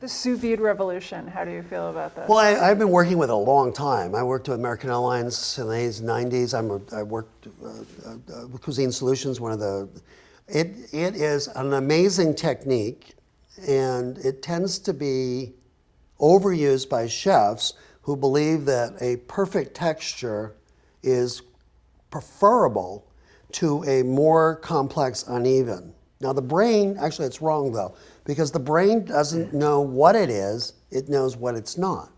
The sous vide revolution, how do you feel about this? Well, I, have been working with it a long time. I worked with American Airlines in the 80s, 90s. I'm a, I worked uh, uh, with Cuisine Solutions, one of the, it, it is an amazing technique and it tends to be overused by chefs who believe that a perfect texture is preferable to a more complex uneven. Now the brain, actually it's wrong though, because the brain doesn't mm. know what it is, it knows what it's not.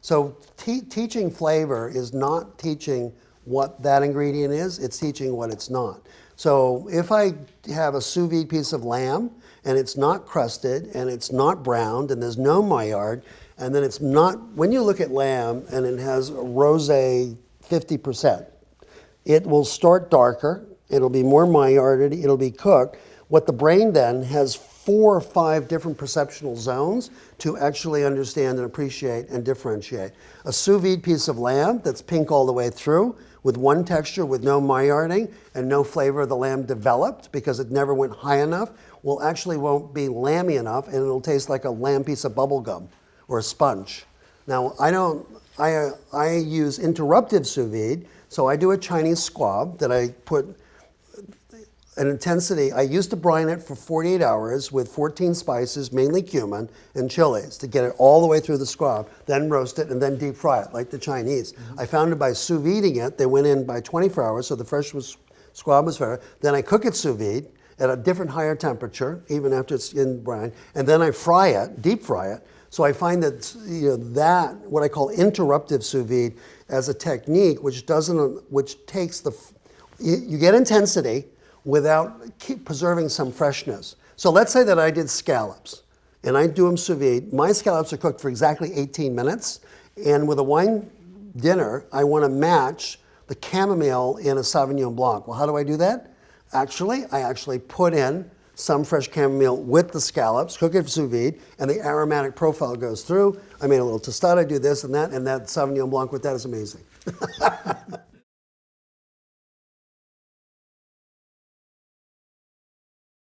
So te teaching flavor is not teaching what that ingredient is, it's teaching what it's not. So if I have a sous vide piece of lamb and it's not crusted and it's not browned and there's no Maillard and then it's not, when you look at lamb and it has a rosé 50%, it will start darker, it'll be more Maillarded, it'll be cooked. What the brain then has four or five different perceptual zones to actually understand and appreciate and differentiate. A sous vide piece of lamb that's pink all the way through with one texture with no Maillarding and no flavor of the lamb developed because it never went high enough will actually won't be lamby enough and it'll taste like a lamb piece of bubble gum or a sponge. Now I don't, I, I use interruptive sous vide, so I do a Chinese squab that I put an intensity, I used to brine it for 48 hours with 14 spices, mainly cumin and chilies to get it all the way through the squab, then roast it and then deep fry it like the Chinese. Mm -hmm. I found it by sous videing it, they went in by 24 hours, so the fresh was, squab was fair. Then I cook it sous vide at a different higher temperature, even after it's in brine, and then I fry it, deep fry it. So I find that you know, that, what I call interruptive sous vide, as a technique which doesn't, which takes the, you get intensity, without keep preserving some freshness. So let's say that I did scallops and I do them sous vide. My scallops are cooked for exactly 18 minutes. And with a wine dinner, I want to match the chamomile in a Sauvignon Blanc. Well, how do I do that? Actually, I actually put in some fresh chamomile with the scallops, cook it sous vide, and the aromatic profile goes through. I made a little tostada, I do this and that, and that Sauvignon Blanc with that is amazing.